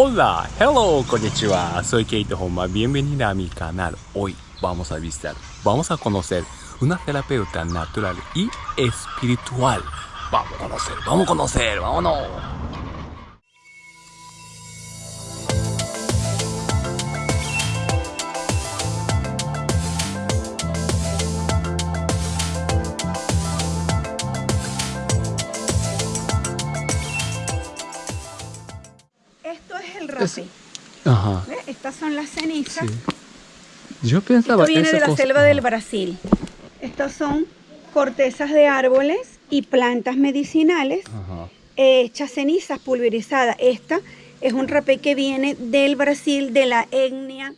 Hola, hello, konnichiwa, soy Keito Homa, bienvenida a mi canal. Hoy vamos a visitar, vamos a conocer una terapeuta natural y espiritual. Vamos a conocer, vamos a conocer, vámonos. Estas son las cenizas. Sí. Yo pensaba Esto viene de la cosa- selva del Brasil. Estas son cortezas de árboles y plantas medicinales Ajá. hechas cenizas pulverizadas. Esta es un rapé que viene del Brasil, de la etnia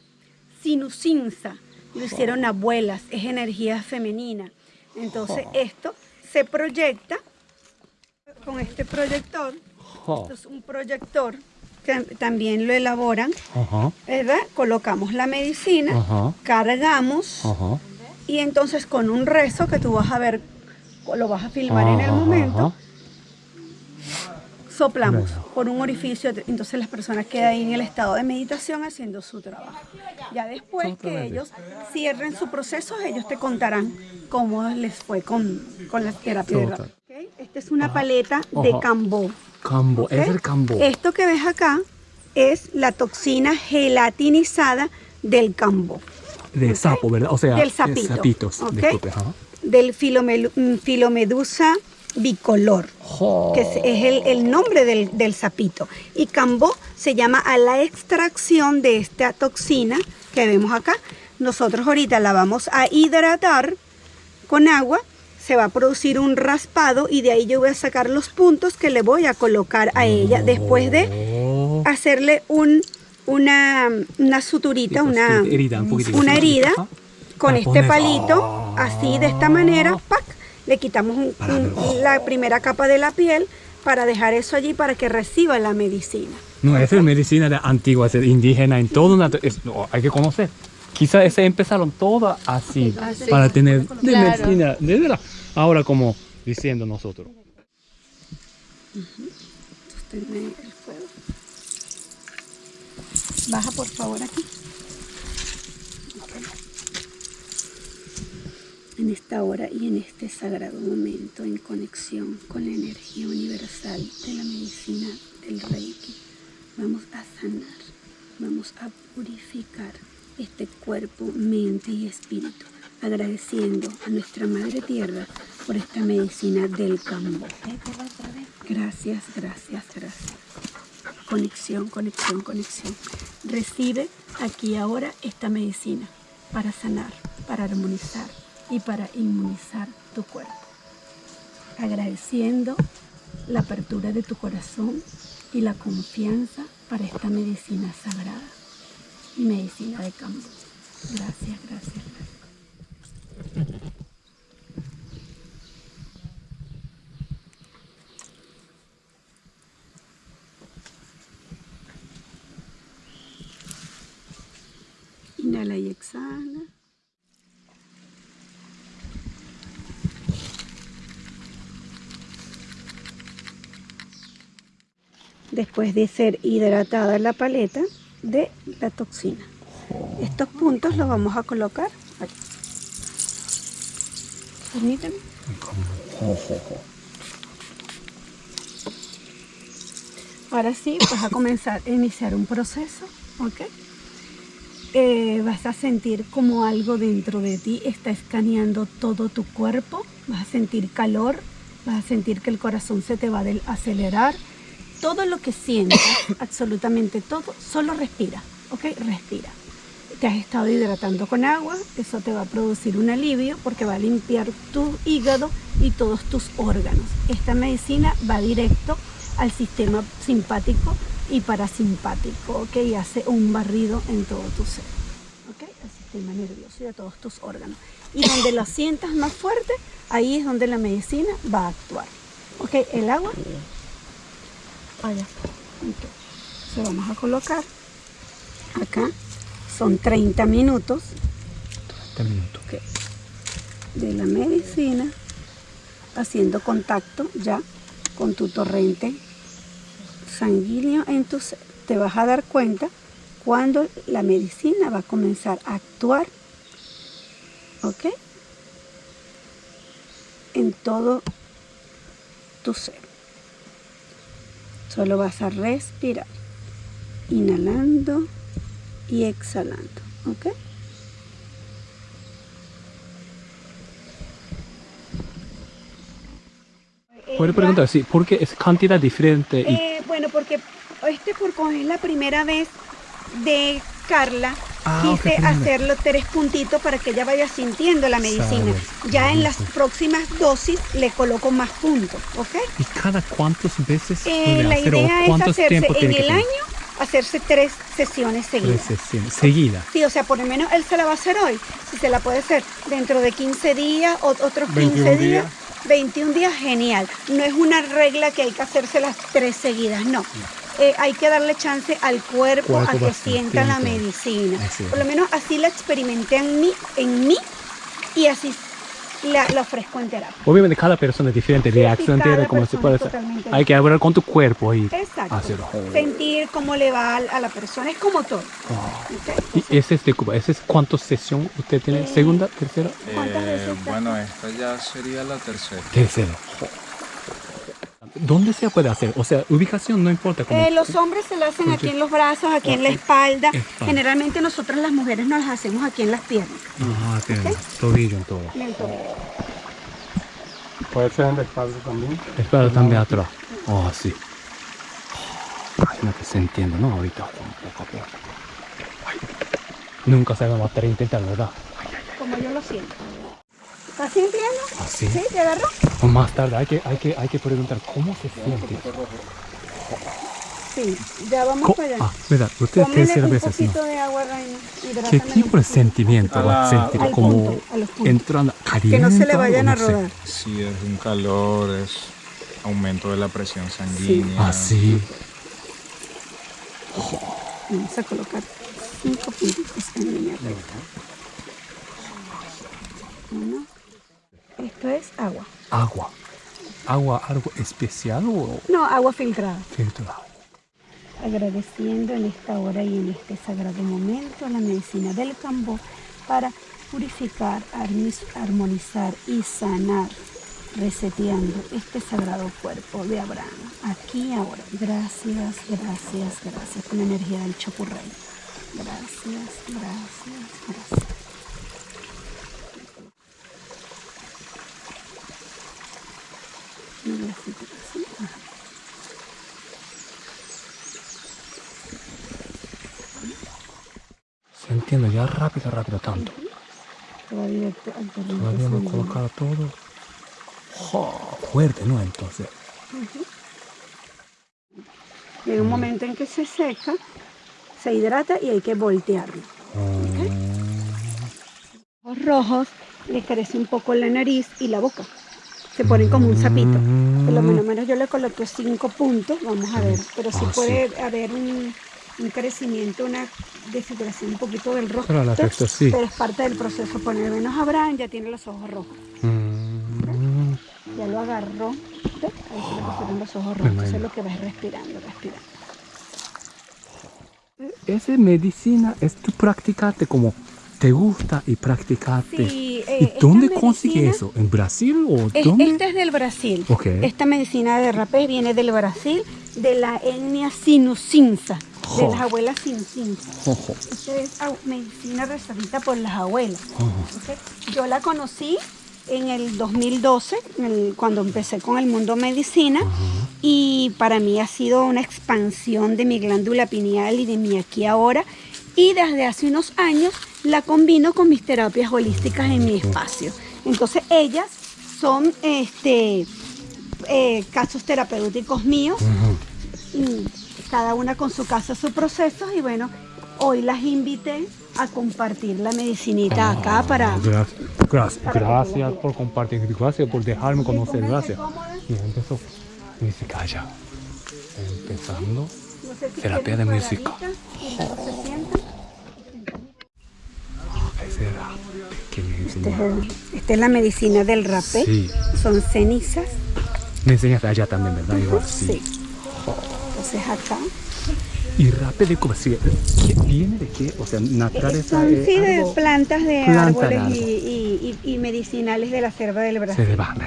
sinucinza. Lo hicieron abuelas, es energía femenina. Entonces esto se proyecta con este proyector. Esto es un proyector también lo elaboran, Ajá. ¿verdad? Colocamos la medicina, Ajá. cargamos Ajá. y entonces con un rezo que tú vas a ver, lo vas a filmar en el momento, soplamos por un orificio, entonces las personas quedan ahí en el estado de meditación haciendo su trabajo. Ya después que ellos cierren su proceso, ellos te contarán cómo les fue con, con la terapia de. Esta es una paleta de cambó. Cambo, es el cambo. Esto que ves acá es la toxina gelatinizada del cambó. De sapo, ¿verdad? O sea, Del de sapito, del mm, filomedusa bicolor, Oh. que es, es el, el nombre del, del sapito. Y cambó se llama a la extracción de esta toxina que vemos acá. Nosotros ahorita la vamos a hidratar con agua, se va a producir un raspado y de ahí yo voy a sacar los puntos que le voy a colocar a ella después de hacerle un, una, una suturita, una, herida, un una herida con este palito, así de esta manera, ¡pac! le quitamos un- un- la primera capa de la piel para dejar eso allí para que reciba la medicina. No, esa es medicina de antigua, es indígena, en todo es- no, hay que conocer. Quizás empezaron todas así, Así. para tener de Claro. medicina, de verdad. Ahora como diciendo nosotros. El fuego. Baja por favor aquí. En esta hora y en este sagrado momento en conexión con la energía universal de la medicina del Reiki, vamos a sanar, vamos a purificar este cuerpo, mente y espíritu, agradeciendo a nuestra Madre Tierra por esta medicina del campo. Gracias, gracias, gracias. Conexión, conexión, conexión. Recibe aquí ahora esta medicina para sanar, para armonizar y para inmunizar tu cuerpo. Agradeciendo la apertura de tu corazón y la confianza para esta medicina sagrada y medicina de campo. Gracias, gracias, gracias. Inhala y exhala. Después de ser hidratada la paleta de la toxina. Estos puntos los vamos a colocar aquí. Ahora sí, vas a comenzar a iniciar un proceso, ¿ok? Eh, vas a sentir como algo dentro de ti está escaneando todo tu cuerpo, vas a sentir calor, vas a sentir que el corazón se te va a acelerar. Todo lo que sientas, absolutamente todo, solo respira, ¿ok? Respira. Te has estado hidratando con agua, eso te va a producir un alivio porque va a limpiar tu hígado y todos tus órganos. Esta medicina va directo al sistema simpático y parasimpático, ¿ok? Y hace un barrido en todo tu ser, ¿ok? Al sistema nervioso y a todos tus órganos. Y donde la sientas más fuerte, ahí es donde la medicina va a actuar, ¿ok? El agua, allá, ok. Se vamos a colocar acá, son 30 minutos Este minuto. ok, de la medicina haciendo contacto ya con tu torrente sanguíneo en tu ser. te vas a dar cuenta cuando la medicina va a comenzar a actuar, ¿ok? En todo tu ser. Solo vas a respirar, inhalando y exhalando, ¿ok? Puedo preguntar, sí, ¿por qué es cantidad diferente? Y... Eh, bueno, porque este como es la primera vez de Carla, Ah, quise primera. hacerlo tres puntitos para que ella vaya sintiendo la medicina. Sabe. Ya en las próximas dosis le coloco más puntos, ¿ok? ¿Y cada cuántas veces Eh, puede la hacer idea es cuántos hacerse en el año, hacerse tres sesiones seguidas. Tres sesiones, seguida. Sí, o sea, por lo menos él se la va a hacer hoy. Si se la puede hacer dentro de 15 días, o- otros 15 21 días, días. 21 días, genial. No es una regla que hay que hacerse las tres seguidas, no. Eh, hay que darle chance al cuerpo, Cuerpo a que sienta la medicina. Por lo menos así la experimenté en mí, en mí y así la, la ofrezco en terapia. Obviamente cada persona es diferente, reacción tiene como se puede hacer. totalmente Hay que hablar con tu cuerpo y Exacto. hacerlo. Sentir cómo le va a, la persona, es como todo. Oh. ¿Y ese es de Cuba? ¿Ese es cuántas sesión usted tiene? Eh, ¿Segunda? ¿Tercera? ¿Cuántas Eh, bueno, esta ya sería la tercera. Tercera. ¿Dónde se puede hacer? O sea, ubicación no importa. Como... Eh, los hombres se lo hacen aquí en los brazos, aquí en la espalda. Espalda. Generalmente nosotros las mujeres nos las hacemos aquí en las piernas. Ah, tiene tobillo en todo. en el tobillo. Puede ser en la espalda también. Espera también atrás. Oh, sí. Imagínate, se entiende, ¿no? Ahorita, poco a poco. Ay. Nunca se va a matar e intentar, ¿verdad? Como yo lo siento. ¿Estás sintiendo? Así. ¿Sí? ¿Te agarró? O más tarde hay que, hay, que, hay que preguntar cómo se siente. Sí. Ya vamos Co- para allá. ah, verdad, usted tercera vez, ¿no? poquito de agua, Reina. ¿Qué tipo de sentimiento va a sentir? Al Como punto, a entrando caliente. Que no se le vayan a no sé? rodar. Si es un calor, es aumento de la presión sanguínea. Ah, sí. Vamos a colocar cinco puntitos en línea recta. Uno. Esto es agua. Agua. ¿Agua algo especial o No, agua filtrada. filtrado? agradeciendo en esta hora y en este sagrado momento la medicina del Cambó para purificar, armonizar y sanar, reseteando este sagrado cuerpo de Abraham, aquí y ahora. Gracias, gracias, gracias con la energía del Chocurrey. Gracias, gracias, gracias. Así. Se entiende ya rápido, rápido tanto. Todavía Todavía no sanguíneo. colocar todo. Jo, fuerte, ¿no? Entonces. Llega un momento en que se seca, se hidrata y hay que voltearlo. Los rojos le crece un poco la nariz y la boca. Se ponen como un sapito. Por lo menos, menos yo le coloqué cinco puntos, vamos a ver. Pero sí Ah, puede haber un, un crecimiento, una desfiguración un poquito del rostro. Pero sí. Es parte del proceso. Por lo menos Abraham ya tiene los ojos rojos. Mm, Ya lo agarró. ¿ves? Ahí se le pusieron los ojos rojos. Entonces imagino. lo que va es respirando, respirando. Esa medicina es tu practicarte como te gusta y practicarte. Sí, eh, ¿Y dónde consigue medicina- eso? ¿En Brasil o Es- dónde? esta es del Brasil. Ok. Esta medicina de rapé viene del Brasil, de la etnia sinucinza, de las abuelas sinucinza. Esta es medicina recibida por las abuelas. Ojo. ¿ok? Yo la conocí en el 2012, en el- cuando empecé con el mundo medicina, y para mí ha sido una expansión de mi glándula pineal y de mi aquí ahora. Y desde hace unos años la combino con mis terapias holísticas en mi espacio. Entonces ellas son este, eh, casos terapéuticos míos y cada una con su caso, su proceso y bueno, hoy las invité a compartir la medicinita acá para... Gracias, gracias, para gracias por compartir, gracias por dejarme conocer, gracias. Y empezó. Dice, calla. Empezando. No sé si Terapia de música. paraditas y luego se sientan. Ese era que me Este es el- Esta es la medicina del rapé. Sí. Son cenizas. Me enseñaste allá también, ¿verdad? Igual, sí. Sí. Entonces acá Y rape de si- ¿qué- ¿Viene de qué? O sea, naturaleza Son es sí, de plantas de planta de árboles árbol. y, y- y- medicinales de la selva del Se Brasil. debate.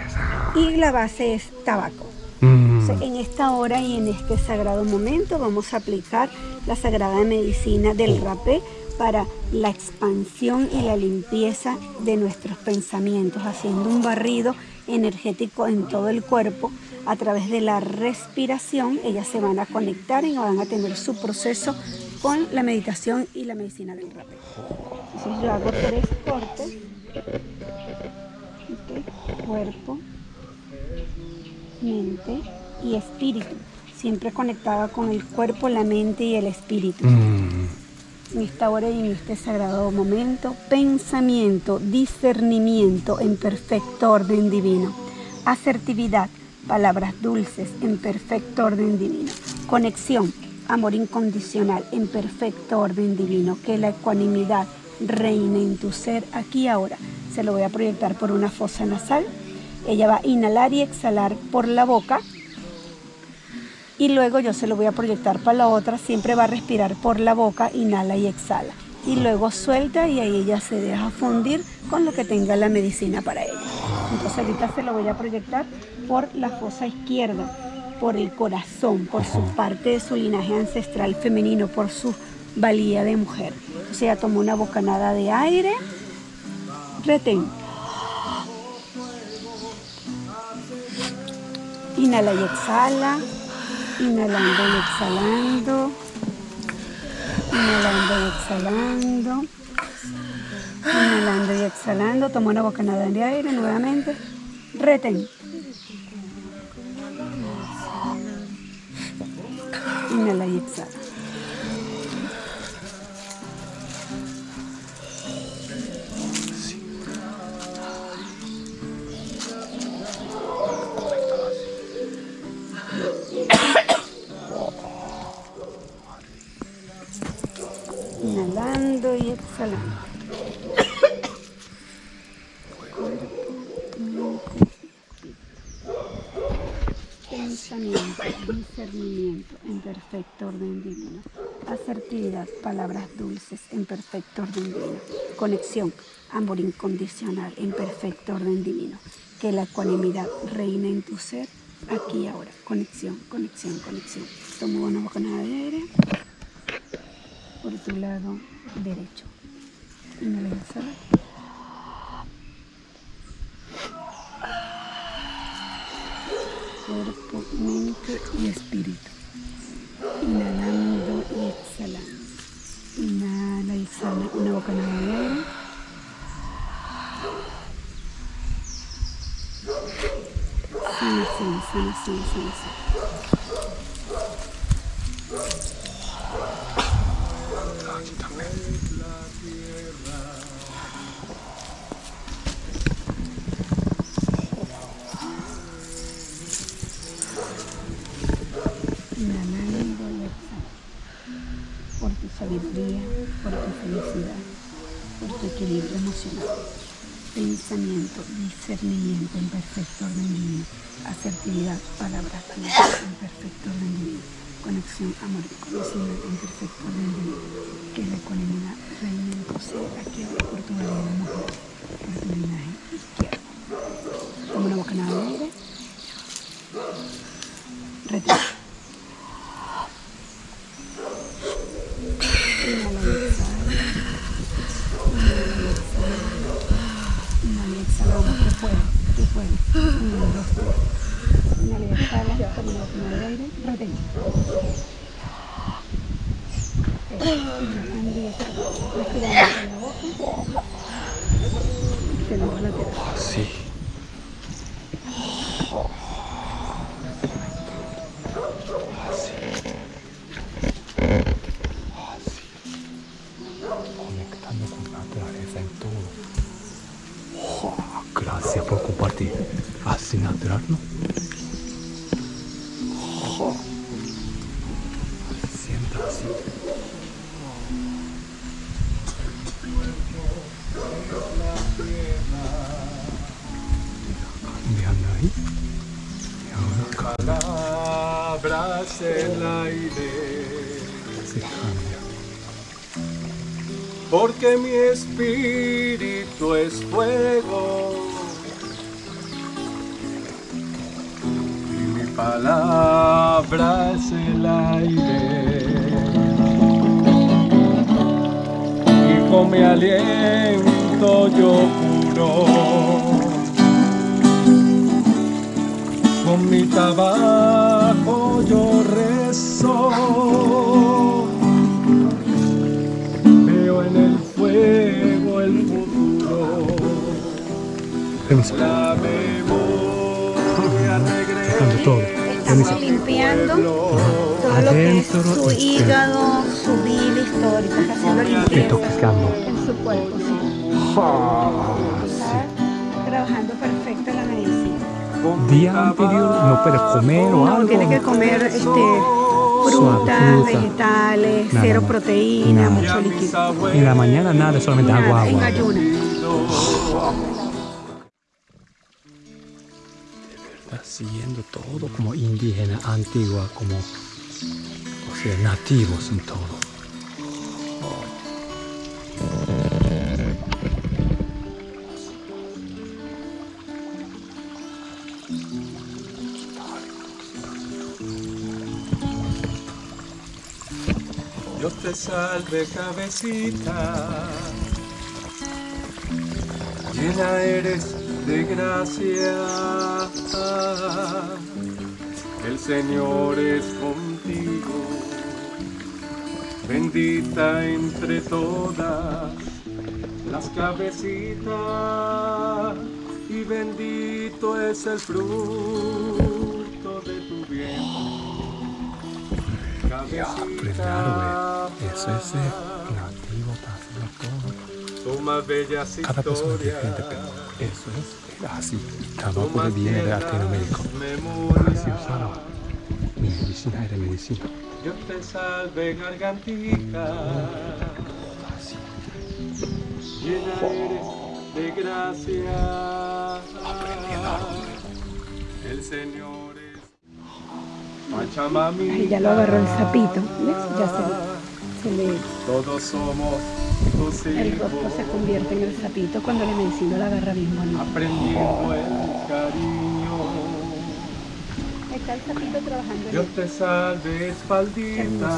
Y la base es tabaco. Mm. O sea, en esta hora y en este sagrado momento vamos a aplicar la sagrada medicina del rapé para la expansión y la limpieza de nuestros pensamientos, haciendo un barrido energético en todo el cuerpo a través de la respiración. Ellas se van a conectar y van a tener su proceso con la meditación y la medicina del rapé. Entonces yo hago tres cortes. Cuerpo, mente y espíritu, siempre conectada con el cuerpo, la mente y el espíritu. Mm. Hora y en este sagrado momento, pensamiento, discernimiento en perfecto orden divino, asertividad, palabras dulces en perfecto orden divino, conexión, amor incondicional en perfecto orden divino, que la ecuanimidad reine en tu ser aquí ahora. Se lo voy a proyectar por una fosa nasal. Ella va a inhalar y exhalar por la boca y luego yo se lo voy a proyectar para la otra, siempre va a respirar por la boca, inhala y exhala. Y luego suelta y ahí ella se deja fundir con lo que tenga la medicina para ella. Entonces ahorita se lo voy a proyectar por la fosa izquierda, por el corazón, por su parte de su linaje ancestral femenino, por su valía de mujer. Entonces ella tomó una bocanada de aire, retén. Inhala y exhala. Inhalando y exhalando. Inhalando y exhalando. Inhalando y exhalando. Toma una bocanada de aire nuevamente. Retén. Inhala y exhala. Inhalando y exhalando. Pensamiento, discernimiento en perfecto orden divino. Asertividad, palabras dulces en perfecto orden divino. Conexión, amor incondicional en perfecto orden divino. Que la ecuanimidad reine en tu ser aquí y ahora. Conexión, conexión, conexión. Tomo una bocanada de aire por tu lado derecho. Inhala exhala. Cuerpo, mente y espíritu. Inhalando y exhalando. Inhala exhala una bocanada de aire. Sanación, sanación, sanación. Inhalando sabiduría, por tu felicidad, por tu equilibrio emocional. Pensamiento, discernimiento en perfecto orden divino. Asertividad, palabras en perfecto orden divino. Conexión, amor y conocimiento en perfecto orden divino. Que la ecuanimidad reine en ser aquí por tu valía mujer, por tu linaje izquierdo. Toma una bocanada de aire. Retén. Inhala y exhala. Inhala y exhala. Inhala y exhala. Vamos, tú puedes. Una de aire. Respirando por la boca. Exhalando lateral. Sí. Así natural, ¿no? Sienta así. Cambiando ahí. Y ahora Palabras en el aire se cambia. porque mi espíritu es fuego palabra es el aire. Y con mi aliento yo curo con mi trabajo yo rezo. Veo en el fuego el futuro. La Estamos limpiando todo lo que es su y hígado, su bilis, todo. Ahorita está haciendo limpieza en su cuerpo, sí. Está trabajando perfecto la medicina. Día anterior no puede comer o No, algo. tiene que comer este, frutas, fruta. vegetales, Nada cero proteína, Nada. mucho líquido. En la mañana nada, solamente agua, Nada, en agua. ayunas. Siguiendo todo como indígena, antigua, como, o sea, nativos en todo. Dios te salve cabecita, llena eres de gracia, el Señor es contigo, bendita entre todas las cabecitas, y bendito es el fruto de tu vientre. Güey. Eso es eh, nativo, está haciendo todo. Son más bellas Cada persona es historias. diferente, pero eso es así. Uno más viene de tiernas Latinoamérica. Usaba. Mi medicina era medicina. Dios te salve, gargantita. Así. Llena eres de gracia. El Señor es Pachamami. Ahí ya lo agarró el sapito, ¿ves? Ya se, se le, Todos somos el rostro se convierte en el sapito cuando la medicina la agarra bien bonito. Cariño. Está el sapito trabajando Dios te salve, espaldita.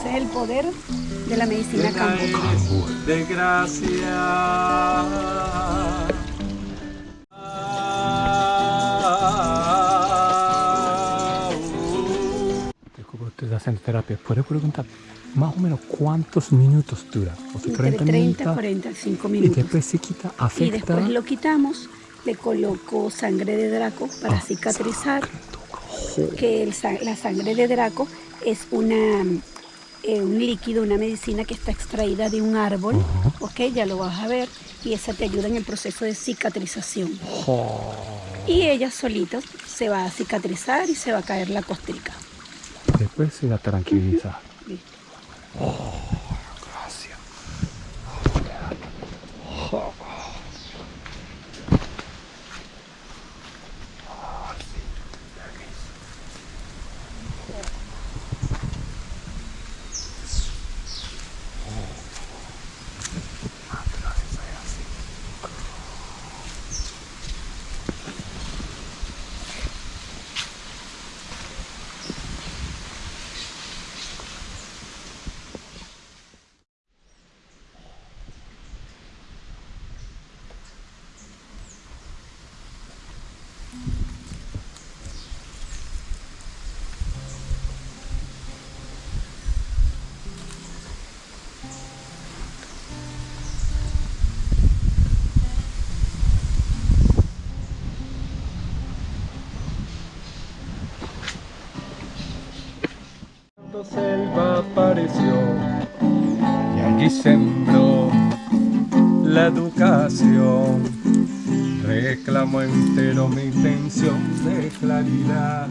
Ese es el poder de la medicina campo. de gracia. Estás haciendo terapia. ¿Puedo preguntar más o menos cuántos minutos dura? O sea, Entre 30 y minutos. 45 Y minutos. después se quita, Y afecta. después lo quitamos, le coloco sangre de Draco para cicatrizar, que el la sangre de Draco es una, eh, un líquido, una medicina que está extraída de un árbol, ok, ya lo vas a ver, y esa te ayuda en el proceso de cicatrización. Y ella solita se va a cicatrizar y se va a caer la costrica. Después se la tranquiliza. Listo. Selva apareció y allí sembró la educación. Reclamo entero mi intención de claridad.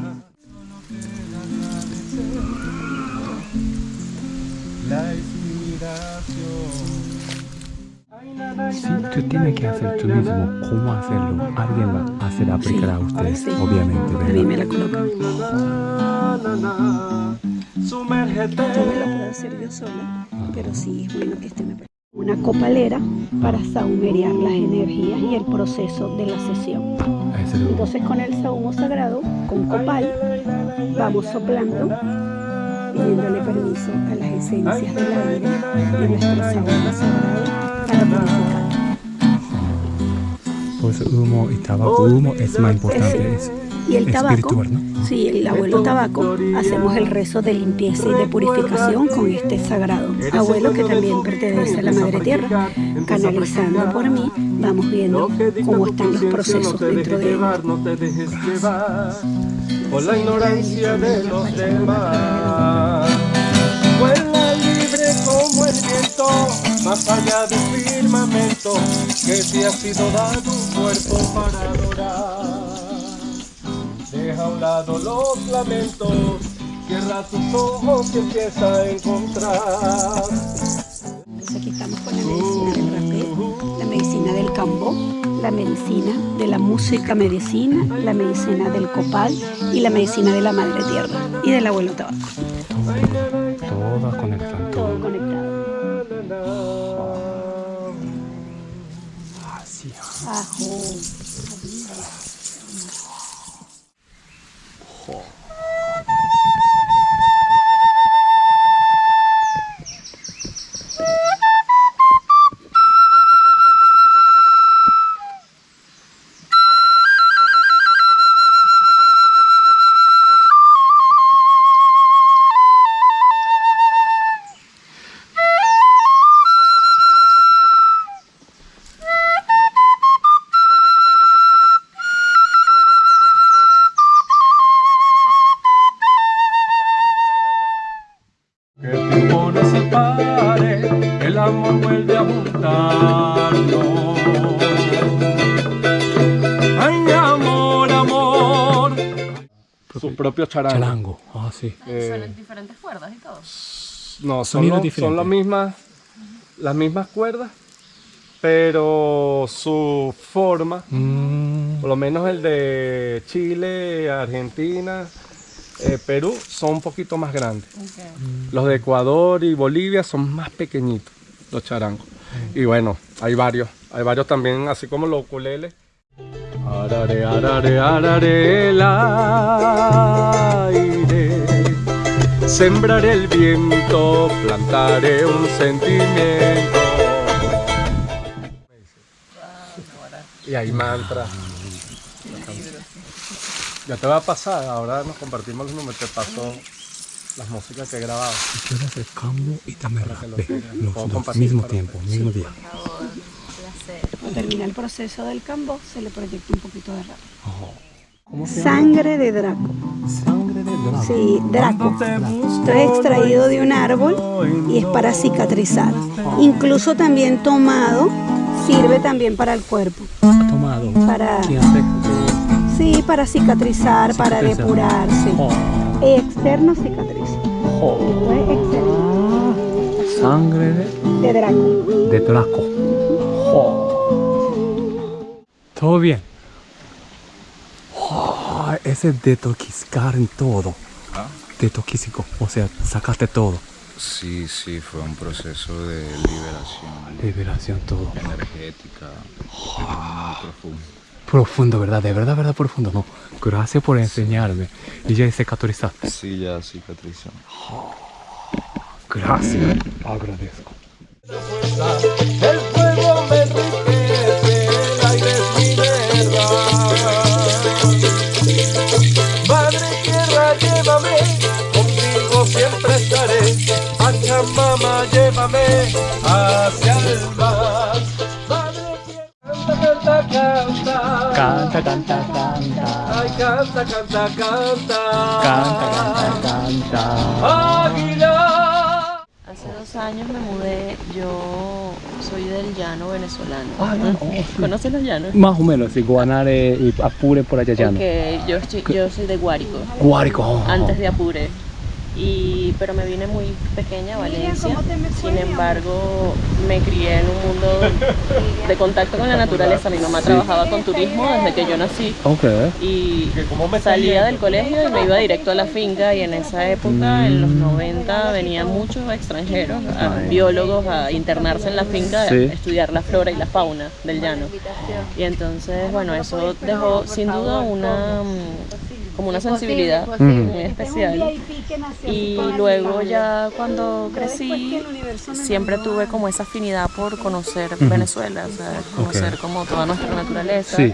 La inspiración. Si tú tienes que hacer tú mismo cómo hacerlo, alguien va a hacer aplicar a ustedes, sí. obviamente, ¿verdad? la colocan. Me lo puedo hacer yo sola, pero sí es bueno que esté me una copalera para saumerear las energías y el proceso de la sesión. Entonces con el saumo sagrado, con copal, vamos soplando, pidiéndole permiso a las esencias del aire de nuestro saumo sagrado para purificar. Pues humo y tabaco. Humo es más importante. Es Y el tabaco, ¿no? sí, el abuelo tabaco, hacemos el rezo de limpieza y de purificación con este sagrado abuelo que también pertenece a la Madre Tierra. Canalizando por mí, vamos viendo cómo están los procesos dentro de él. No te dejes llevar por la ignorancia de los demás. Vuela libre como el viento, más allá del firmamento, que te ha sido dado un cuerpo para adorar. Deja a un lado los lamentos, cierra tus ojos y empieza a encontrar. Entonces aquí estamos con la medicina del rapé, la medicina del cambó, la medicina de la música medicina, la medicina del copal y la medicina de la madre tierra y del abuelo tabaco. Todas conectan Todo todo. conectado. Así. Ajo. Propio charango. Charango. Ah, sí. Eh, Son diferentes cuerdas y todo. no, son, lo- las mismas, las mismas cuerdas, pero su forma, Mm, por lo menos el de Chile, Argentina, eh, Perú, son un poquito más grandes. Los de Ecuador y Bolivia son más pequeñitos, los charangos. Y bueno, hay varios. Hay varios también, así como los ukuleles. Arare, arare, arare, el aire. Sembraré el viento, plantaré un sentimiento. Y hay mantras. Ya te va a pasar, ahora nos compartimos los números, te paso las músicas que he grabado. quiero hacer cambio y también rapé. lo- Los dos, mismo tiempo, mismo día. Cuando termina el proceso del cambó, se le proyecta un poquito de rap. ¿Cómo se Sangre de Draco. Sangre de dragón. Sí, Draco. Esto es extraído de un árbol y es para cicatrizar. Incluso también tomado, sirve también para el cuerpo. Tomado. Sí, para cicatrizar, para depurarse. Oh, Externo cicatriz. oh. Sangre de, De Draco. de Draco. Oh. Todo bien. Oh, ese detoxiscar en todo. Detoxico, o sea, sacaste todo. Sí, sí, fue un proceso de liberación Liberación todo. energética muy profundo. Profundo, ¿verdad? De verdad, verdad, profundo. No. Gracias por enseñarme. Y ya cicatrizaste. Sí, ya cicatrizó. Gracias. Agradezco. Pachamama, llévame hacia el mar. Canta, canta, canta. Canta, canta, canta. Ay, canta, canta, canta. Canta, canta, canta. Águila. Hace dos años me mudé, yo soy del llano venezolano. Ah, no, oh, sí. ¿Conoces los llanos? Más o menos, sí, Guanare y Apure por allá ya no. Ok, yo, soy de Guárico, Guárico. oh, oh. antes de Apure. Y, pero me vine muy pequeña a Valencia. Sin embargo, me crié en un mundo de contacto con la naturaleza. Mi mamá trabajaba con turismo desde que yo nací Ok. y salía del colegio y me iba directo a la finca y en esa época, en los 90, venían muchos extranjeros, a- Ay. biólogos a internarse en la finca Sí. a estudiar la flora y la fauna del llano. Y entonces, bueno, eso dejó sin duda una mm, como una sensibilidad muy especial. Y luego ya cuando crecí, siempre tuve como esa afinidad por conocer Venezuela, o sea, conocer como toda nuestra naturaleza. Sí.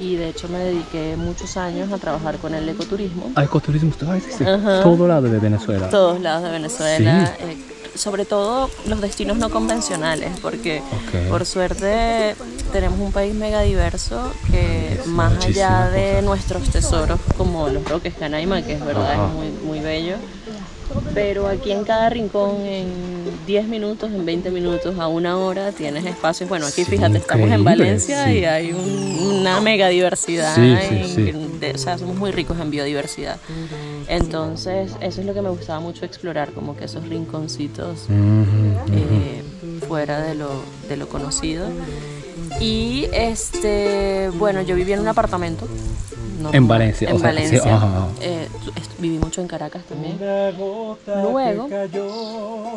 Y de hecho me dediqué muchos años a trabajar con el ecoturismo. Ah, ecoturismo, todo existe. Ajá. Todo lado de Venezuela. Todos lados de Venezuela. eh, sobre todo los destinos no convencionales, porque por suerte tenemos un país mega diverso que más allá de cosas. nuestros tesoros como los Roques Canaima, que es verdad, Ajá. es muy, muy bello, pero aquí en cada rincón, en 10 minutos, en 20 minutos, a una hora, tienes espacios. Bueno, aquí Sí, fíjate, estamos en Valencia sí. y hay un- una mega diversidad. Sí, sí, en- sí. de- o sea, somos muy ricos en biodiversidad. Entonces, eso es lo que me gustaba mucho explorar, como que esos rinconcitos eh, fuera de lo, de lo conocido. Y este, bueno, yo viví en un apartamento. No- En Valencia, En o sea, sí, Valencia. ajá, ajá. Eh, est- viví mucho en Caracas también. Luego,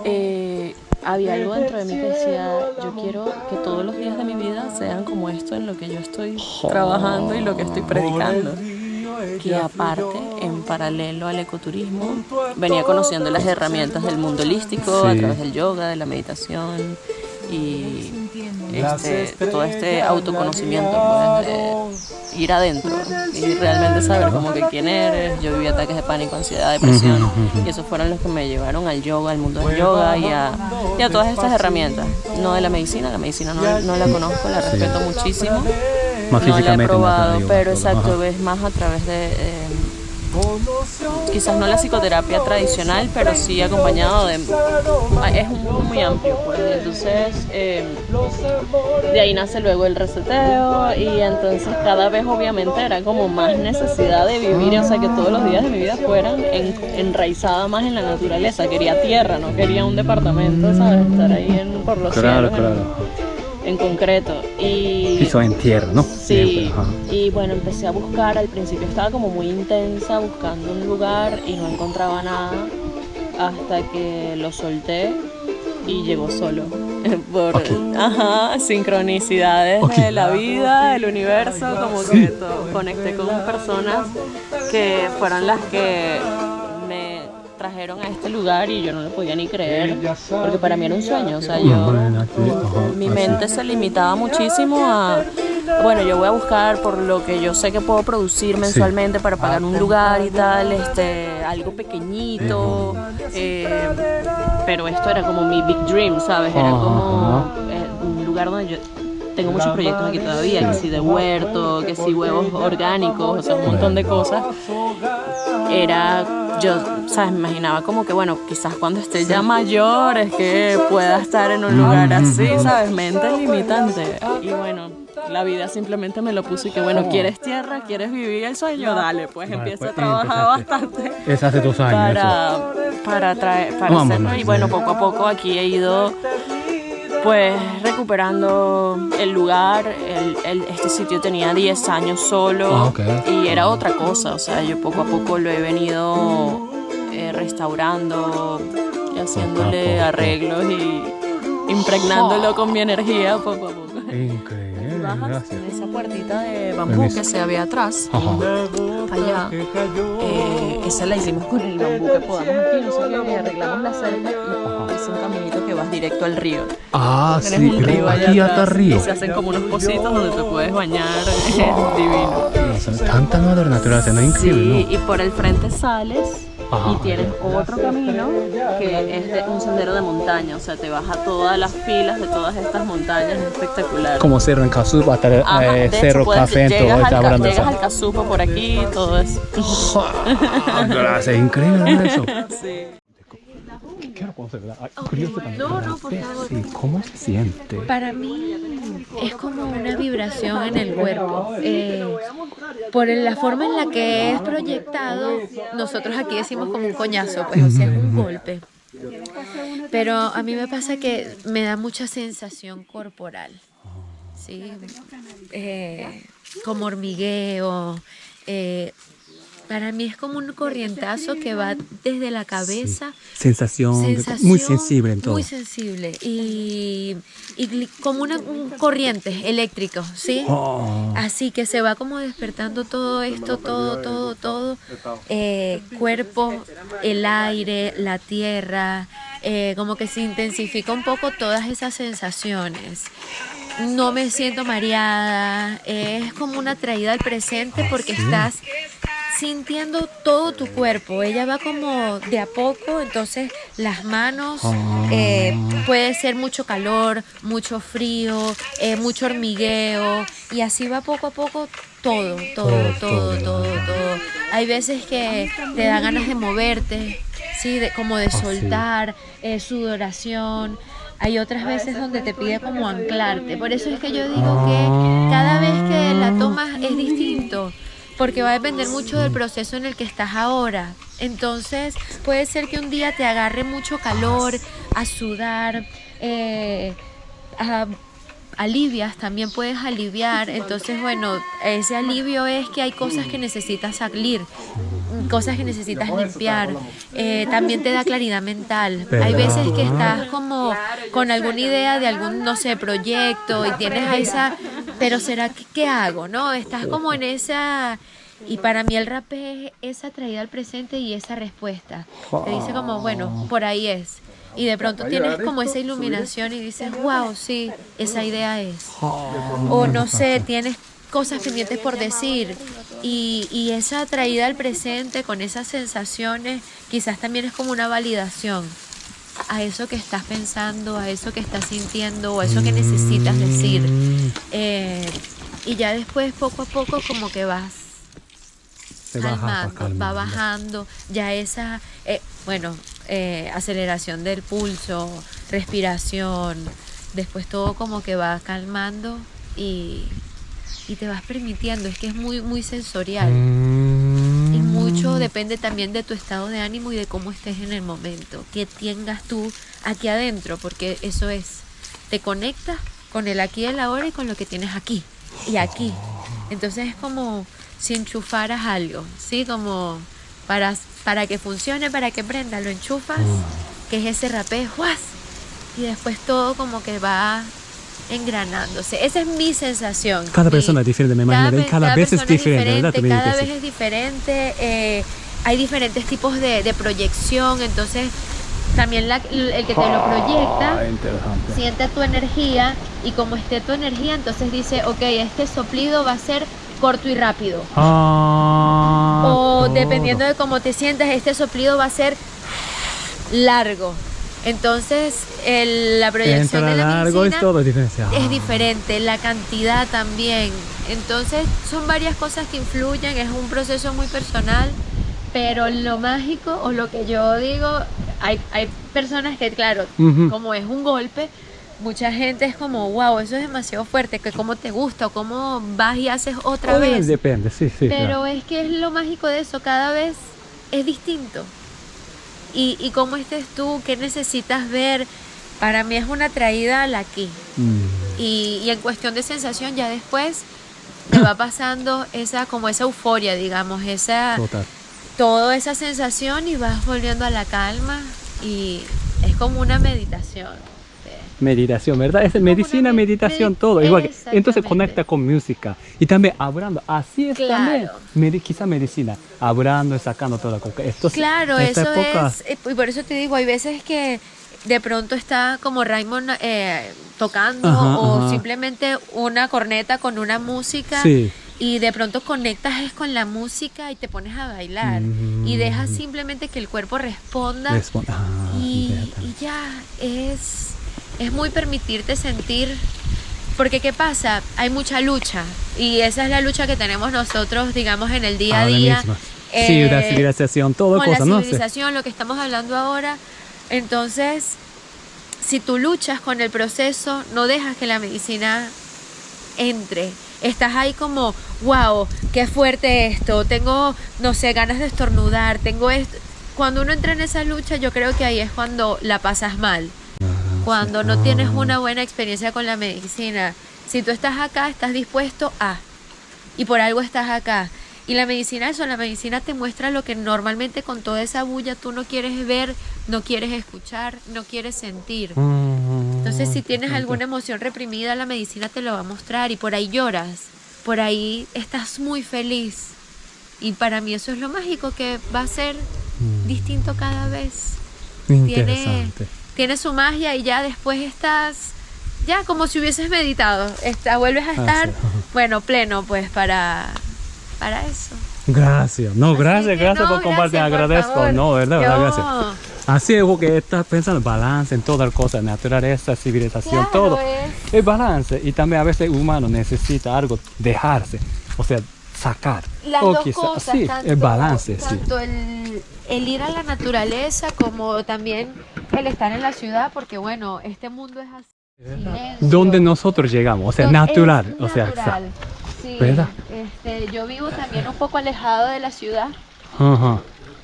eh, había algo dentro de mí que decía, yo quiero que todos los días de mi vida sean como esto en lo que yo estoy trabajando y lo que estoy predicando. Que aparte, en paralelo al ecoturismo, venía conociendo las herramientas del mundo holístico a Sí. través del yoga, de la meditación y este, todo este autoconocimiento, pues, de ir adentro y realmente saber como que quién eres. Yo viví ataques de pánico, ansiedad, depresión y esos fueron los que me llevaron al yoga, al mundo del yoga y a, y a todas estas herramientas. No de la medicina, la medicina no, no la conozco, la respeto muchísimo. Más no la he probado, pero exacto, Ajá. ves más a través de... eh, quizás no la psicoterapia tradicional, pero sí acompañado de... ah, Es un mundo muy amplio, pues. Entonces, eh, de ahí nace luego el reseteo y entonces cada vez obviamente era como más necesidad de vivir, o sea, que todos los días de mi vida fueran en- enraizada más en la naturaleza. Quería tierra, no quería un departamento, ¿sabes? Estar ahí en, por los Claro, cielos, en- claro. En, concreto. Y... En tierra, ¿no? Sí, Siempre, ajá. y bueno, empecé a buscar, al principio estaba como muy intensa buscando un lugar y no encontraba nada hasta que lo solté y llegó solo. Por ajá, sincronicidades de la vida, del universo, como que to- conecté con personas que fueron las que trajeron a este lugar y yo no lo podía ni creer, porque para mí era un sueño, o sea, yo mi mente se limitaba muchísimo a, bueno, yo voy a buscar por lo que yo sé que puedo producir mensualmente para pagar un lugar y tal, este, algo pequeñito, eh, pero esto era como mi big dream, ¿sabes? Era como eh, un lugar donde yo tengo muchos proyectos aquí todavía, que si de huerto, que si huevos orgánicos, o sea, un montón de cosas. Era, yo, ¿sabes? Me imaginaba como que, bueno, quizás cuando esté ya mayor es que pueda estar en un lugar así, ¿sabes? Mente limitante. Y bueno, la vida simplemente me lo puso y que, bueno, ¿quieres tierra? ¿Quieres vivir el sueño? Dale, pues Vale, empieza pues, a trabajar empezaste. bastante Es hace dos años. eso. para, para, traer, para hacerlo. Y bueno, poco a poco aquí he ido pues recuperando el lugar. El, el- este sitio tenía 10 años solo Ah, ok. y era otra cosa. O sea, yo poco a poco lo he venido eh, restaurando y haciéndole poco. arreglos y impregnándolo con mi energía poco a poco. Increíble, Bajas gracias. en esa puertita de bambú Permiso. que se ve atrás Ajá. allá. Eh, esa la hicimos con el bambú que podamos aquí, no sé qué, y arreglamos la cerca y vas directo al río. Ah, Tienes sí, un río allá aquí hasta río. y se hacen como unos pocitos donde te puedes bañar, es divino. O sea, tanta madre naturaleza, ¿no? Increíble, Sí, y por el frente sales Ajá. y tienes otro camino que es de un sendero de montaña, o sea, te vas a todas las filas de todas estas montañas, es espectacular. ¿no? Como Cerro en Cazú, hasta el Ajá, eh, de hecho, Cerro Café, todo llegas, está al, llegas al Casupo por aquí, todo eso. Ah, Gracias, increíble ¿no? eso. Sí. También, No, no, por favor. Sí, ¿cómo se siente? Para mí es como una vibración en el cuerpo. Eh, por la forma en la que es proyectado, nosotros aquí decimos como un coñazo, pues, o sea, es un golpe. Pero a mí me pasa que me da mucha sensación corporal. ¿sí? Eh, como hormigueo. eh, para mí es como un corrientazo que va desde la cabeza Sensación, sensación muy sensible en todo. Muy sensible. Y, como una un corriente eléctrico, ¿sí? Oh. Así que se va como despertando todo esto, todo, todo, todo. eh, cuerpo, el aire, la tierra, eh, como que se intensifica un poco todas esas sensaciones. No me siento mareada, es como una traída al presente porque estás sintiendo todo tu cuerpo. Ella va como de a poco, entonces las manos, eh, puede ser mucho calor, mucho frío, eh, mucho hormigueo, y así va poco a poco todo, todo, todo, todo, todo. Hay veces que te da ganas de moverte, ¿sí? De, como de sí. soltar, eh, sudoración. Hay otras veces donde te pide como anclarte. Por eso es que yo digo que cada vez que la tomas es distinto porque va a depender mucho del proceso en el que estás ahora. Entonces puede ser que un día te agarre mucho calor, a sudar, eh, alivias, también puedes aliviar. Entonces, bueno, ese alivio es que hay cosas que necesitas salir, cosas que necesitas limpiar. Eh, también te da claridad mental. Hay veces que estás como con alguna idea de algún, no sé, proyecto y tienes esa, pero ¿será que qué hago? ¿No? Estás como en esa... Y para mí el rap es esa traída al presente y esa respuesta. Te dice como, bueno, por ahí es. Y de pronto tienes como esa iluminación y dices, wow, sí, esa idea es. O no sé, tienes cosas pendientes por decir. Y, y esa traída al presente con esas sensaciones quizás también es como una validación a eso que estás pensando, a eso que estás sintiendo o a eso que necesitas decir. Eh, y ya después poco a poco como que vas va calmando, va bajando, ya esa, eh, bueno, eh, aceleración del pulso, respiración, después todo como que va calmando y, y te vas permitiendo, es que es muy, muy sensorial. Mm. Mucho depende también de tu estado de ánimo y de cómo estés en el momento, que tengas tú aquí adentro, porque eso es, te conectas con el aquí y el ahora y con lo que tienes aquí y aquí. Entonces es como si enchufaras algo, ¿sí? Como para, para que funcione, para que prenda, lo enchufas, que es ese rapé, ¡juas! Y después todo como que va engranándose. Esa es mi sensación. Cada mi- persona es diferente, me imagino, cada vez es diferente, Cada vez es diferente. eh, hay diferentes tipos de, de proyección, entonces también la- el que te lo proyecta Ah, siente tu energía y como esté tu energía, entonces dice, ok, este soplido va a ser corto y rápido. Ah, o todo. dependiendo de cómo te sientas, este soplido va a ser largo. Entonces, el- la proyección Entra de la largo es todo diferente. Es diferente, la cantidad también. Entonces, son varias cosas que influyen, es un proceso muy personal, pero lo mágico o lo que yo digo, hay, hay personas que, claro, como es un golpe, mucha gente es como, wow, eso es demasiado fuerte, que cómo te gusta o cómo vas y haces otra Obviamente vez. Depende, sí, sí. Pero claro. es que es lo mágico de eso, cada vez es distinto. Y, y cómo estés tú, qué necesitas ver, para mí es una traída al aquí. Mm. Y, y en cuestión de sensación, ya después te va pasando esa, como esa euforia, digamos, esa, Total. toda esa sensación y vas volviendo a la calma y es como una meditación. Meditación, ¿verdad? Es medicina, med- meditación, medi- todo. Igual que, entonces conecta con música. Y también hablando, así es Claro. también. Medi- quizá medicina, hablando y sacando toda la coca. Entonces, Claro, eso época, es, eh, y por eso te digo, hay veces que de pronto está como Raymond eh, tocando Ajá, o ajá. simplemente una corneta con una música Sí. y de pronto conectas es con la música y te pones a bailar y dejas simplemente que el cuerpo responda Respon- ah, y, y ya es, es muy permitirte sentir, porque ¿qué pasa? Hay mucha lucha y esa es la lucha que tenemos nosotros, digamos, en el día a Ahora día. eh, Sí, la civilización, todo con cosa, la ¿no? Civilización, lo que estamos hablando ahora, Entonces, si tú luchas con el proceso, no dejas que la medicina entre. Estás ahí como, wow, qué fuerte esto, tengo, no sé, ganas de estornudar, tengo esto. Cuando uno entra en esa lucha, yo creo que ahí es cuando la pasas mal. Cuando no tienes una buena experiencia con la medicina. Si tú estás acá, estás dispuesto a. Y por algo estás acá. Y la medicina, eso, la medicina te muestra lo que normalmente con toda esa bulla tú no quieres ver, no quieres escuchar, no quieres sentir. Entonces, si tienes alguna emoción reprimida, la medicina te lo va a mostrar y por ahí lloras, por ahí estás muy feliz. Y para mí eso es lo mágico, que va a ser distinto cada vez. Interesante. tiene su magia y ya después estás, ya como si hubieses meditado, está, vuelves a estar, sí, ajá. bueno, pleno pues para, para eso. Gracias. No, Así gracias, gracias por compartir. gracias, Agradezco. No, verdad, verdad, Yo- gracias. Así es porque estás pensando en balance en todas las cosas, naturaleza, civilización, Claro, todo. es- El balance y también a veces el humano necesita algo, dejarse, o sea, sacar. Las O dos quizá- cosas, sí, tanto, el balance, sí. tanto el, el ir a la naturaleza como también el estar en la ciudad, porque bueno, este mundo es así. silencio. Donde nosotros llegamos, o sea, No, natural, o sea, natural. Sí, ¿Verdad? Este, yo vivo también un poco alejado de la ciudad ajá.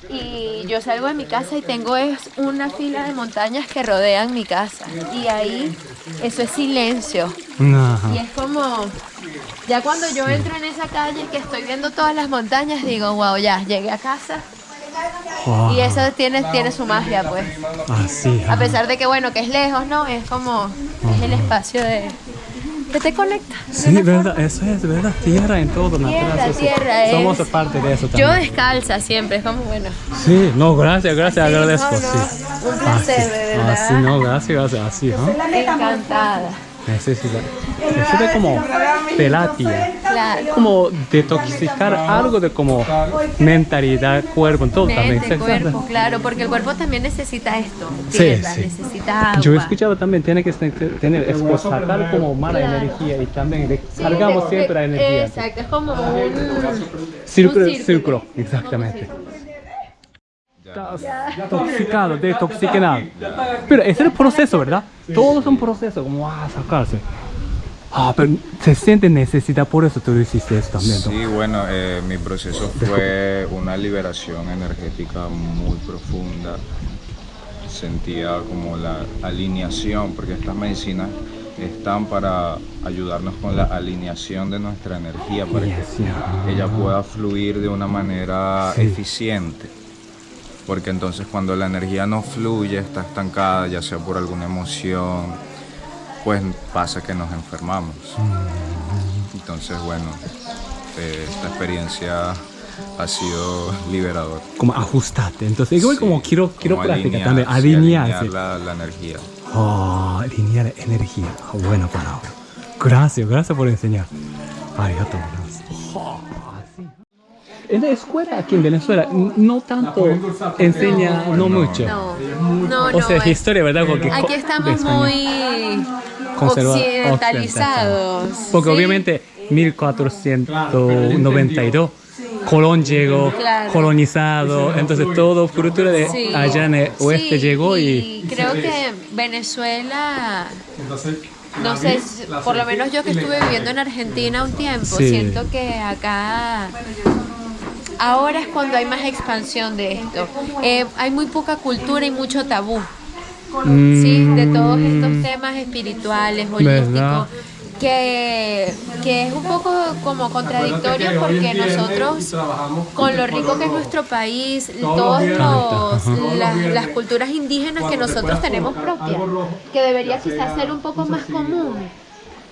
Y yo salgo de mi casa y tengo es una fila de montañas que rodean mi casa. Y ahí eso es silencio. Ajá. y es como ya cuando yo entro en esa calle que estoy viendo todas las montañas digo wow ya llegué a casa Wow. y eso tiene tiene su magia pues. Así. a pesar de que bueno que es lejos no es como es el espacio de que te conecta Sí, verdad, eso es, verdad. Tierra en todo, naturaleza. sí. tierra, es- Somos parte de eso Yo también. descalza siempre, es como bueno. Sí, no, gracias, gracias, Sí, agradezco. no, no, sí. un placer, Así, de verdad. Así, no, gracias, gracias, así, ¿no? Encantada. Necesita, necesita como terapia, Claro. como detoxificar algo de como mentalidad, cuerpo, todo también. Cuerpo, claro, porque el cuerpo también necesita esto. Sí, Tierra, sí. necesita agua. Yo he escuchado también, tiene que tener, tener sacar como mala Claro. energía y también cargamos siempre la de- energía. Exacto, es como un Círculo, un círculo, exactamente. Estás Toxicado, detoxicado. Pero ese es el proceso, ¿verdad? Todo es un proceso, como ah, sacarse. Ah, pero se siente necesidad, por eso tú lo hiciste eso también. ¿no? Sí, bueno, eh, mi proceso fue una liberación energética muy profunda. Sentía como la alineación, porque estas medicinas están para ayudarnos con la alineación de nuestra energía, para que ella pueda fluir de una manera Sí. eficiente. Porque entonces cuando la energía no fluye, está estancada, ya sea por alguna emoción, pues pasa que nos enfermamos. Entonces, bueno, eh, esta experiencia ha sido liberadora. Como ajustarte. Entonces, igual Sí, como quiero, quiero como práctica alinear, también, sí, alinearse. alinear la, la energía. Oh, alinear energía. Ah, buena palabra. Gracias, gracias por enseñar. Arigato, gracias. En la escuela aquí en Venezuela no tanto enseña, no, mucho. No, no, O no. sea, es- historia, ¿verdad? Porque Aquí estamos muy occidentalizados. Porque ¿sí? obviamente 1492 Colón llegó, Claro. colonizado, entonces todo cultura de Sí. allá en el oeste Sí, llegó y creo que Venezuela no sé, si- por lo menos yo que estuve viviendo en Argentina un tiempo, Sí. siento que acá ahora es cuando hay más expansión de esto. Eh, hay muy poca cultura y mucho tabú, sí, de todos estos temas espirituales, holísticos. Que, que es un poco como contradictorio porque nosotros con lo rico que es nuestro país, todas las, las culturas indígenas que nosotros tenemos propias, que debería quizás ser un poco más común.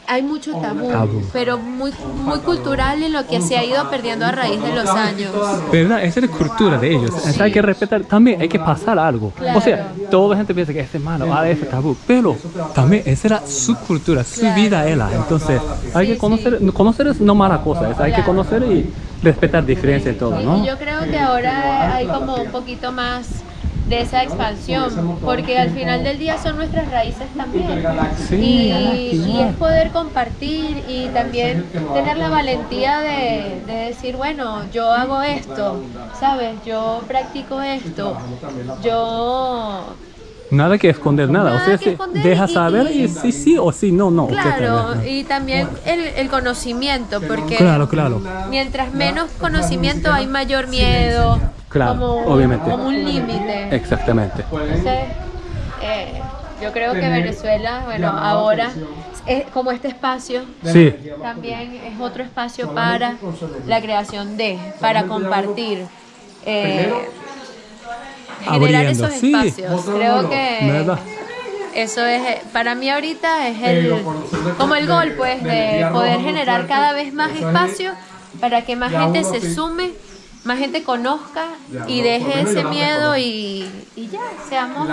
Hay mucho tabú, Tabú. pero muy, muy cultural en lo que se ha ido perdiendo a raíz de los años. ¿Verdad? Esa es la cultura de ellos. Entonces hay que respetar, también hay que pasar algo. O sea, toda la gente piensa que ese es malo, ah, ese es tabú. Pero también esa era su cultura, su Claro. vida era. Entonces hay que conocer, conocer es no mala cosa, es- hay que Claro. conocer y respetar diferencias y todo, ¿no? Y yo creo que ahora hay como un poquito más de esa expansión, porque al final del día son nuestras raíces también. Sí, y, es poder compartir y también tener la valentía de, de decir, bueno, yo hago esto, ¿sabes? Yo practico esto, yo Nada que esconder, nada. Nada o sea, esconder deja y- saber y, y- sí, sí o sí, no, no. Claro, etcétera. y también el, el conocimiento, porque Claro, claro. mientras menos conocimiento hay mayor miedo, Claro, como, obviamente. como un límite. Exactamente. Entonces, eh, yo creo que Venezuela, bueno, ahora, es como este espacio, Sí, también es otro espacio para la creación de, para compartir. eh, generar Abriendo, esos sí. espacios. Creo que ¿Verdad? eso es, para mí ahorita es el, como el gol, pues, de poder generar cada vez más espacio para que más gente se sume, más gente conozca y deje ese miedo y, y ya, seamos...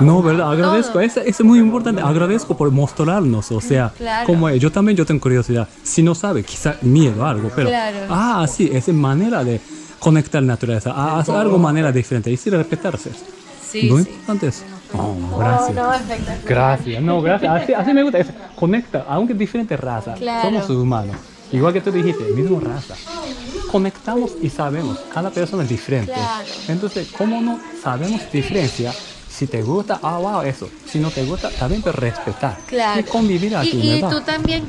No, ¿verdad? Agradezco. Todo. Es, es muy importante. Agradezco por mostrarnos. O sea, Claro. como es. yo también yo tengo curiosidad. Si no sabe, quizá miedo, algo. Pero, Claro. ah, sí, es manera de conectar la naturaleza. Ah, hacer algo manera diferente. Y sí, respetarse. Sí, Muy sí. importante eso. Oh, gracias. No, espectacular. Gracias, no, gracias. Así, así me gusta. es- conecta, aunque diferentes razas, Claro. somos humanos. Igual que tú dijiste, mismo raza. Conectamos y sabemos, cada persona es diferente. Claro. Entonces, ¿cómo no sabemos diferencia? Si te gusta, ah, wow, eso. Si no te gusta, también pero respetar. Claro. Y convivir aquí, Y, y tú también,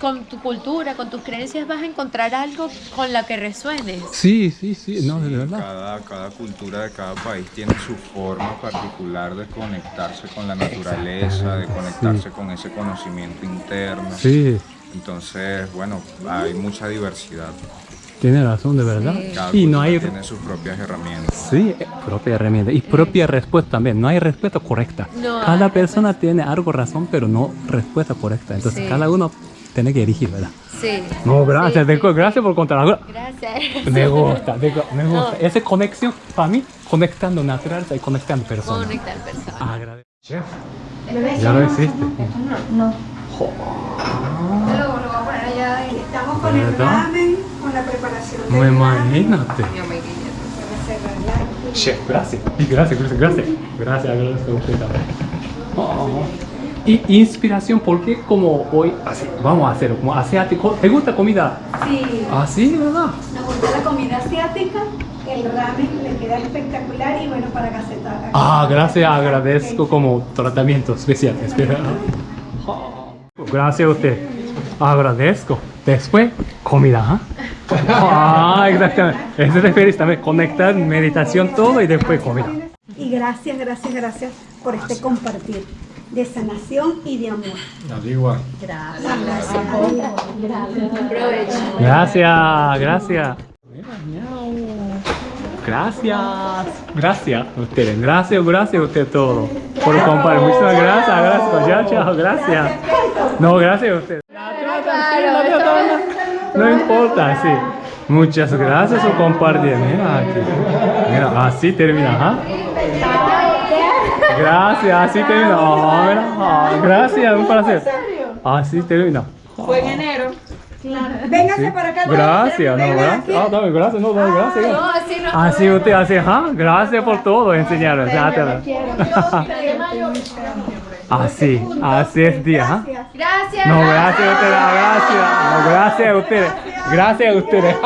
con tu cultura, con tus creencias, vas a encontrar algo con la que resuenes. Sí, sí, sí, no, de verdad. Cada, cada cultura de cada país tiene su forma particular de conectarse con la naturaleza, de conectarse con ese conocimiento interno. Sí, Entonces, bueno, hay mucha diversidad. tiene razón, de verdad. Cada Y no hay tiene sus propias herramientas. Sí, eh, propia herramienta y propia respuesta también. No hay respuesta correcta. No cada persona tiene algo razón, pero no respuesta correcta. Entonces Sí. cada uno tiene que elegir, ¿verdad? Sí. No, gracias, Sí, sí. gracias por contar. Ahora, Gracias. Me gusta, me gusta. No. Esa conexión, para mí, conectando naturaleza y conectando personas. Conectar personas. Agradezco. Chef, ya lo hiciste. Estamos con el ramen, con la preparación Me imagínate. Chef, gracias. Gracias, gracias, gracias. Gracias, agradezco a usted también. Oh. Y inspiración, porque como hoy, así, vamos a hacerlo, como asiático. ¿Te gusta comida Sí, así, verdad? nos gusta la comida asiática, el ramen le queda espectacular y bueno para cacetar. Ah, gracias, agradezco como tratamiento especial. Espera. Gracias a usted. Agradezco. Después, comida. ¿ah? Ah, exactamente. Eso se refiere también. Conectar, meditación, todo y después comida. Y gracias, gracias, gracias por este compartir de sanación y de amor. Gracias, gracias. Gracias, gracias. Gracias, gracias a ustedes, gracias, gracias a ustedes todos por compartir. Muchas gracias, gracias, chao, chao, gracias. No, gracias a ustedes. No importa, sí. Muchas gracias por compartir. Mira aquí. Mira, así termina, ¿ah? Gracias, así termina. Ah, ah, gracias, un placer. Así termina. Véngase para acá. Gracias, no, gracias. Ah, dame, gracias, no, dame, gracias. No, así no. Así usted hace, ajá, gracias por todo, enseñarnos. Así, así es día, ajá. Gracias. No, gracias a ustedes, gracias. No, gracias a ustedes. Gracias a ustedes.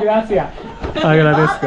Gracias. Agradezco.